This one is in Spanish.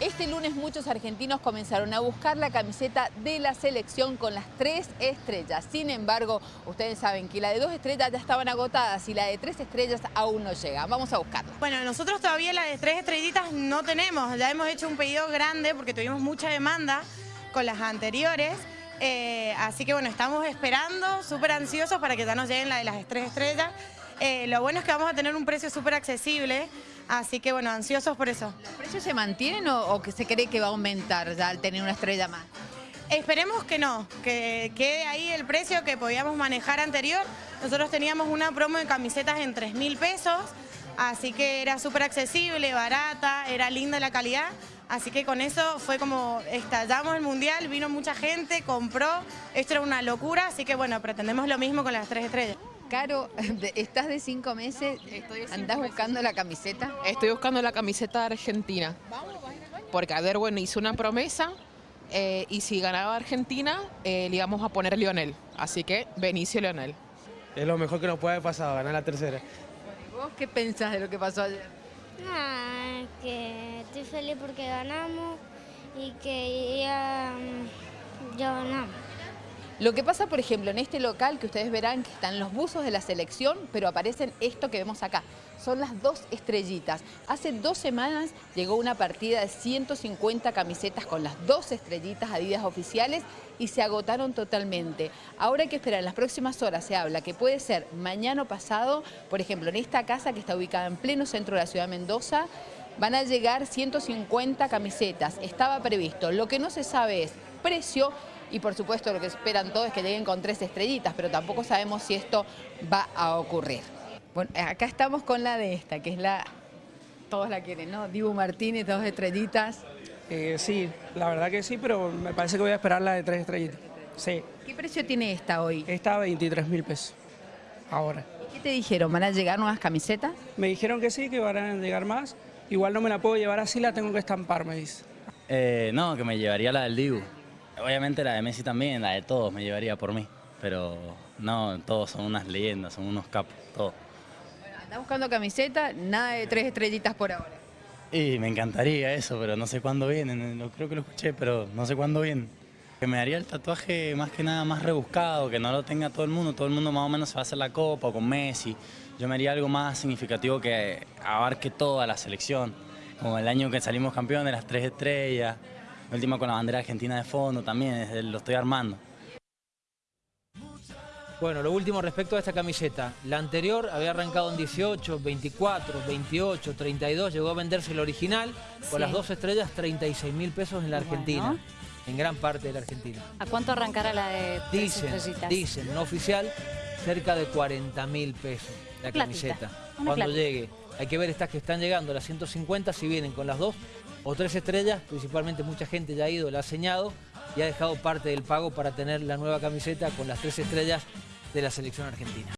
Este lunes muchos argentinos comenzaron a buscar la camiseta de la selección con las tres estrellas. Sin embargo, ustedes saben que la de dos estrellas ya estaban agotadas y la de tres estrellas aún no llega. Vamos a buscarla. Bueno, nosotros todavía la de tres estrellitas no tenemos. Ya hemos hecho un pedido grande porque tuvimos mucha demanda con las anteriores. Eh, así que bueno, estamos esperando, súper ansiosos para que ya nos lleguen la de las tres estrellas. Eh, lo bueno es que vamos a tener un precio súper accesible. Así que bueno, ansiosos por eso. ¿Los precios se mantienen o, que se cree que va a aumentar ya al tener una estrella más? Esperemos que no, que quede ahí el precio que podíamos manejar anterior. Nosotros teníamos una promo de camisetas en 3 mil pesos, así que era súper accesible, barata, era linda la calidad. Así que con eso fue como estallamos el mundial, vino mucha gente, compró, esto era una locura, así que bueno, pretendemos lo mismo con las tres estrellas. Caro, estás de cinco meses, ¿andás buscando la camiseta? Estoy buscando la camiseta de Argentina. Porque a ver, bueno, hizo una promesa eh, y si ganaba Argentina, eh, le íbamos a poner Lionel. Así que Benicio Lionel. Es lo mejor que nos puede pasar, ganar la tercera. ¿Y vos qué pensás de lo que pasó ayer? Ah, que estoy feliz porque ganamos y que ya, ya ganamos. Lo que pasa, por ejemplo, en este local que ustedes verán que están los buzos de la selección, pero aparecen esto que vemos acá. Son las dos estrellitas. Hace dos semanas llegó una partida de 150 camisetas con las dos estrellitas Adidas oficiales y se agotaron totalmente. Ahora hay que esperar, en las próximas horas se habla que puede ser mañana o pasado, por ejemplo, en esta casa que está ubicada en pleno centro de la ciudad de Mendoza, van a llegar 150 camisetas. Estaba previsto. Lo que no se sabe es precio y por supuesto lo que esperan todos es que lleguen con tres estrellitas, pero tampoco sabemos si esto va a ocurrir. Bueno, acá estamos con la de esta, que es la... Todos la quieren, ¿no? Dibu Martínez, dos estrellitas. Eh, sí, la verdad que sí, pero me parece que voy a esperar la de tres estrellitas. Sí. ¿Qué precio tiene esta hoy? Esta 23 mil pesos, ahora. ¿Qué te dijeron? ¿Van a llegar nuevas camisetas? Me dijeron que sí, que van a llegar más. Igual no me la puedo llevar así, la tengo que estampar, me dice. Eh, no, que me llevaría la del Dibu. Obviamente la de Messi también, la de todos me llevaría por mí, pero no, todos son unas leyendas, son unos capos, todos. Bueno, buscando camiseta, nada de tres estrellitas por ahora. Y me encantaría eso, pero no sé cuándo vienen, creo que lo escuché, pero no sé cuándo vienen. Que me haría el tatuaje más que nada más rebuscado, que no lo tenga todo el mundo, todo el mundo más o menos se va a hacer la copa con Messi. Yo me haría algo más significativo que abarque toda la selección, como el año que salimos campeones de las tres estrellas, última con la bandera argentina de fondo también, lo estoy armando. Bueno, lo último respecto a esta camiseta. La anterior había arrancado en 18, 24, 28, 32, llegó a venderse el original, con las dos estrellas 36 mil pesos en la Argentina. En gran parte de la Argentina. ¿A cuánto arrancará la de Dicen, dicen, no oficial, cerca de 40 mil pesos la camiseta. Cuando llegue. Hay que ver estas que están llegando, las 150, si vienen con las dos o tres estrellas, principalmente mucha gente ya ha ido, la ha señado y ha dejado parte del pago para tener la nueva camiseta con las tres estrellas de la selección argentina.